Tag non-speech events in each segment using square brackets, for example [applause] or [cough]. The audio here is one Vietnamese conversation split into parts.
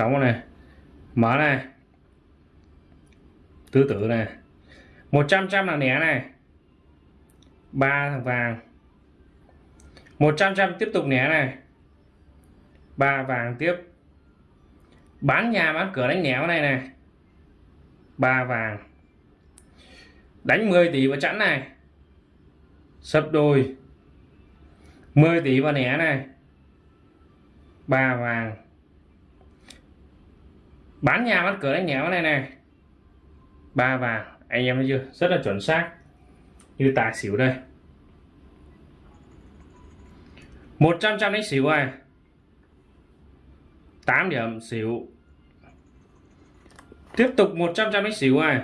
đóng này mở này, tứ tử này 100 trăm là nẻ này, ba thằng vàng 100 trăm tiếp tục nẻ này, ba vàng tiếp. Bán nhà, bán cửa, đánh nẻo này này, ba vàng. Đánh 10 tỷ vào chẵn này, sấp đôi. 10 tỷ vào nẻ này, ba vàng bán nhà, bán cửa, đánh nẻo này này. Ba vàng. Anh em thấy chưa? Rất là chuẩn xác. Như tài xỉu đây. 100 trăm đánh xỉu này. 8 điểm xỉu. Tiếp tục 100 trăm đánh xỉu này.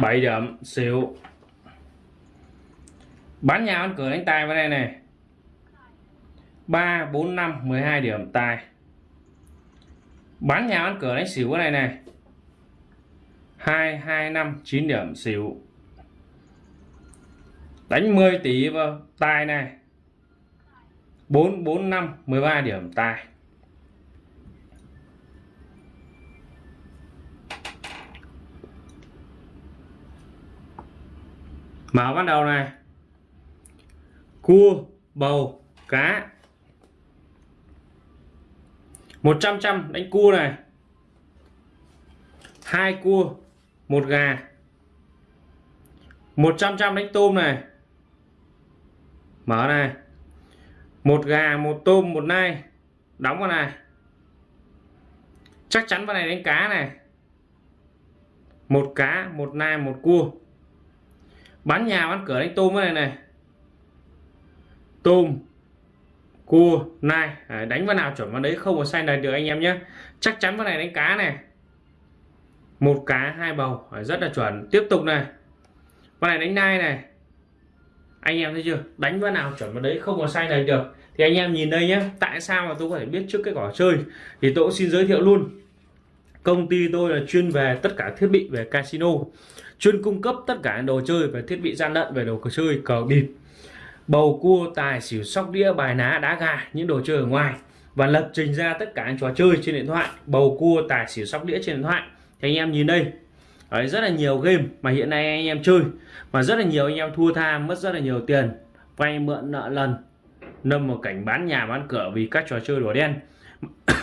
7 điểm xỉu. Bán nhà, bán cửa, đánh tài vào đây này. 3 4 5 12 điểm tài bán nhà ăn cửa đánh xỉu cái này này. 2 2 5 9 điểm xỉu. Đánh 10 tỷ vào tài này. 4 4 5 13 điểm tài. Mở bắt đầu này. Cua, bầu, cá. 100 trăm đánh cua này. Hai cua, một gà. 100 trăm đánh tôm này. Mở này. Một gà, một tôm, một nai. Đóng vào này. Chắc chắn vào này đánh cá này. Một cá, một nai, một cua. Bán nhà bán cửa, đánh tôm cái này này. Tôm cua nai à, đánh vào nào chuẩn vào đấy không có sai lệch được anh em nhé. Chắc chắn vào này đánh cá này. Một cá hai bầu à, rất là chuẩn. Tiếp tục này. Vào này đánh nai này. Anh em thấy chưa? Đánh vào nào chuẩn vào đấy không có sai lệch được. Thì anh em nhìn đây nhé. Tại sao mà tôi có thể biết trước cái quả chơi? Thì tôi cũng xin giới thiệu luôn. Công ty tôi là chuyên về tất cả thiết bị về casino. Chuyên cung cấp tất cả đồ chơi và thiết bị gian lận về đồ cờ chơi cờ bịp bầu cua tài xỉu sóc đĩa bài ná đá gà những đồ chơi ở ngoài. Và lập trình ra tất cả những trò chơi trên điện thoại. Bầu cua tài xỉu sóc đĩa trên điện thoại. Thì anh em nhìn đây. Đấy, rất là nhiều game mà hiện nay anh em chơi. Mà rất là nhiều anh em thua tha mất rất là nhiều tiền. Vay mượn nợ lần. Nâm một cảnh bán nhà bán cửa vì các trò chơi đỏ đen. [coughs]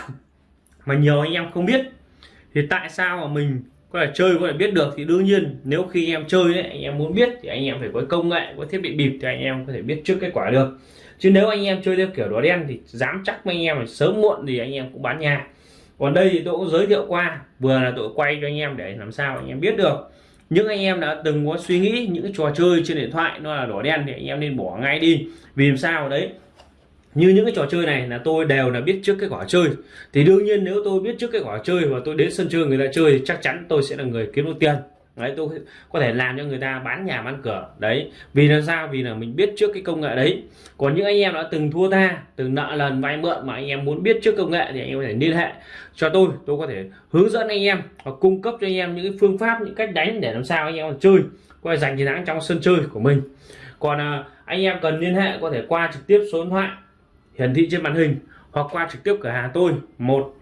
Mà nhiều anh em không biết. Thì tại sao mà mình có thể chơi có thể biết được thì đương nhiên nếu khi em chơi ấy, anh em muốn biết thì anh em phải có công nghệ có thiết bị bịp thì anh em có thể biết trước kết quả được chứ nếu anh em chơi theo kiểu đỏ đen thì dám chắc với anh em là sớm muộn thì anh em cũng bán nhà còn đây thì tôi cũng giới thiệu qua vừa là tôi quay cho anh em để làm sao anh em biết được những anh em đã từng có suy nghĩ những trò chơi trên điện thoại nó là đỏ đen thì anh em nên bỏ ngay đi vì làm sao đấy như những cái trò chơi này là tôi đều là biết trước cái quả chơi. Thì đương nhiên nếu tôi biết trước cái quả chơi và tôi đến sân chơi người ta chơi thì chắc chắn tôi sẽ là người kiếm được tiền. Đấy tôi có thể làm cho người ta bán nhà bán cửa. Đấy vì là sao? Vì là mình biết trước cái công nghệ đấy. Còn những anh em đã từng thua tha từng nợ lần vay mượn mà anh em muốn biết trước công nghệ thì anh em có thể liên hệ cho tôi. Tôi có thể hướng dẫn anh em và cung cấp cho anh em những cái phương pháp những cách đánh để làm sao anh em chơi coi giành chiến thắng trong sân chơi của mình. Còn à, anh em cần liên hệ có thể qua trực tiếp số điện thoại hiển thị trên màn hình hoặc qua trực tiếp cửa hàng tôi. Một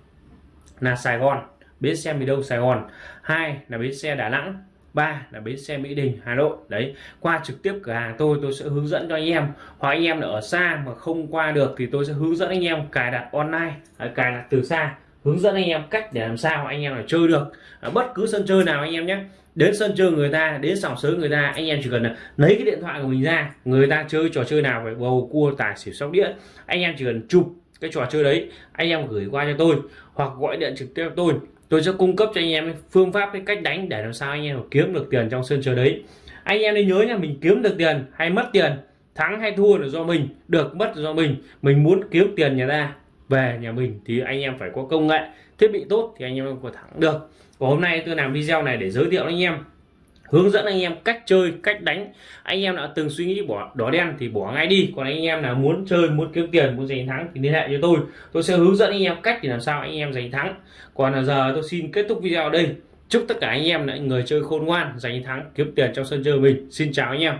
là Sài Gòn, bến xe miền Đông Sài Gòn. Hai là bến xe Đà Nẵng. Ba là bến xe Mỹ Đình, Hà Nội. Đấy, qua trực tiếp cửa hàng tôi tôi sẽ hướng dẫn cho anh em. Hoặc anh em ở xa mà không qua được thì tôi sẽ hướng dẫn anh em cài đặt online à, cài đặt từ xa, hướng dẫn anh em cách để làm sao anh em là chơi được. Ở bất cứ sân chơi nào anh em nhé đến sân chơi người ta, đến sòng sới người ta, anh em chỉ cần là lấy cái điện thoại của mình ra, người ta chơi trò chơi nào phải bầu cua, tài xỉu, sóc đĩa, anh em chỉ cần chụp cái trò chơi đấy, anh em gửi qua cho tôi hoặc gọi điện trực tiếp cho tôi. Tôi sẽ cung cấp cho anh em phương pháp, cái cách đánh để làm sao anh em kiếm được tiền trong sân chơi đấy. Anh em nên nhớ nha mình kiếm được tiền hay mất tiền, thắng hay thua là do mình, được mất là do mình. Mình muốn kiếm tiền nhà ta về nhà mình thì anh em phải có công nghệ, thiết bị tốt thì anh em có thắng được. Và hôm nay tôi làm video này để giới thiệu anh em, hướng dẫn anh em cách chơi, cách đánh. Anh em đã từng suy nghĩ bỏ đỏ đen thì bỏ ngay đi. Còn anh em là muốn chơi, muốn kiếm tiền, muốn giành thắng thì liên hệ cho tôi. Tôi sẽ hướng dẫn anh em cách để làm sao anh em giành thắng. Còn là giờ tôi xin kết thúc video ở đây. Chúc tất cả anh em là người chơi khôn ngoan, giành thắng, kiếm tiền trong sân chơi mình. Xin chào anh em.